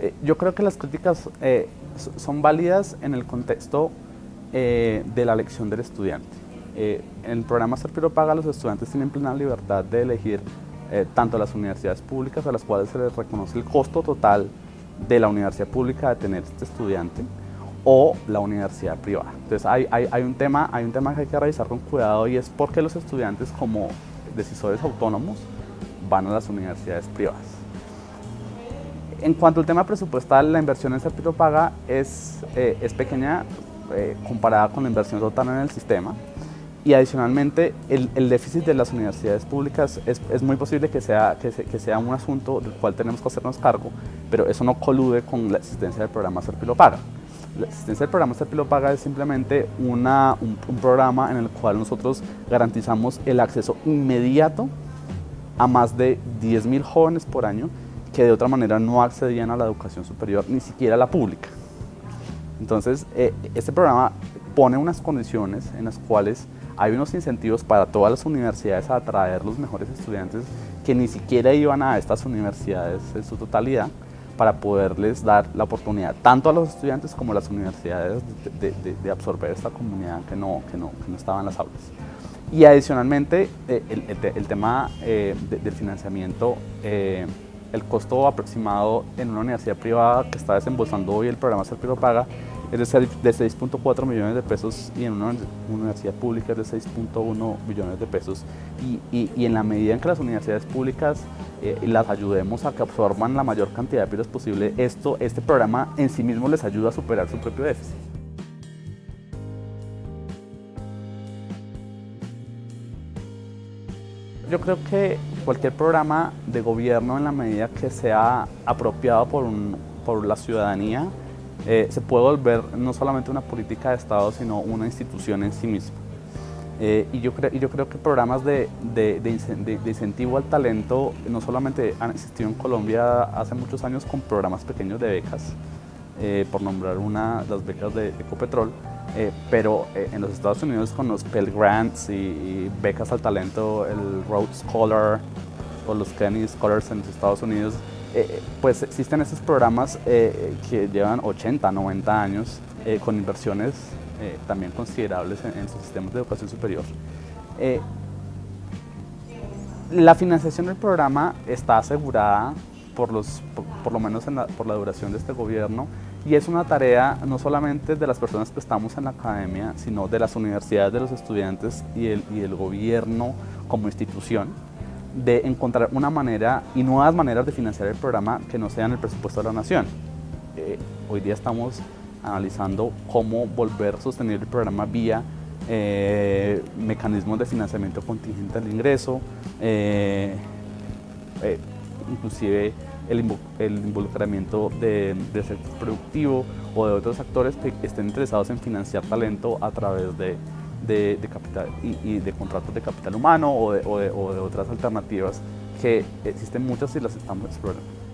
Eh, yo creo que las críticas eh, son válidas en el contexto eh, de la elección del estudiante. en el programa Serpiro Paga los estudiantes tienen plena libertad de elegir tanto las universidades públicas a las cuales se les reconoce el costo total de la universidad pública de tener este estudiante o la universidad privada. Entonces hay, un tema, hay un tema que hay que revisar con cuidado y es por qué los estudiantes como decisores autónomos van a las universidades privadas. En cuanto al tema presupuestal, la inversión en Serpiro Paga es, eh, es pequeña eh, comparada con la inversión total en el sistema y adicionalmente el, el déficit de las universidades públicas es, es muy posible que sea, que, que, sea un asunto del cual tenemos que hacernos cargo, pero eso no colude con la existencia del programa Serpiro Paga. La existencia del programa Serpilo Paga es simplemente una, un, un programa en el cual nosotros garantizamos el acceso inmediato a más de 10.000 jóvenes por año que de otra manera no accedían a la educación superior, ni siquiera a la pública. Entonces, eh, este programa pone unas condiciones en las cuales hay unos incentivos para todas las universidades a atraer los mejores estudiantes que ni siquiera iban a estas universidades en su totalidad para poderles dar la oportunidad tanto a los estudiantes como a las universidades de, absorber esta comunidad que no, que, no, que no estaba en las aulas. Y adicionalmente, eh, el, tema eh, del financiamiento el costo aproximado en una universidad privada que está desembolsando hoy el programa Serpiro Paga es de 6.4 millones de pesos y en una universidad pública es de 6.1 millones de pesos. Y, y, en la medida en que las universidades públicas eh, las ayudemos a que absorban la mayor cantidad de pisos posible, esto, este programa en sí mismo les ayuda a superar su propio déficit. Yo creo que cualquier programa de gobierno en la medida que sea apropiado por, por la ciudadanía eh, se puede volver no solamente una política de Estado sino una institución en sí misma. Eh, y, yo y yo creo que programas de, de, de, incentivo al talento no solamente han existido en Colombia hace muchos años con programas pequeños de becas, eh, por nombrar una, las becas de Ecopetrol, eh, pero eh, en los Estados Unidos con los Pell Grants y, becas al talento, el Rhodes Scholar o los Kennedy Scholars en los Estados Unidos, eh, pues existen esos programas que llevan 80, 90 años con inversiones también considerables en, sus sistemas de educación superior. la financiación del programa está asegurada por, los, por, lo menos por la duración de este gobierno y es una tarea no solamente de las personas que estamos en la academia, sino de las universidades, de los estudiantes y el, y el gobierno como institución, de encontrar una manera y nuevas maneras de financiar el programa que no sean el presupuesto de la nación. Eh, hoy día estamos analizando cómo volver sostenible el programa vía eh, mecanismos de financiamiento contingente al ingreso, eh, inclusive el, involucramiento del sector productivo o de otros actores que estén interesados en financiar talento a través de, capital y, de contratos de capital humano de, o de otras alternativas que existen muchas y las estamos explorando.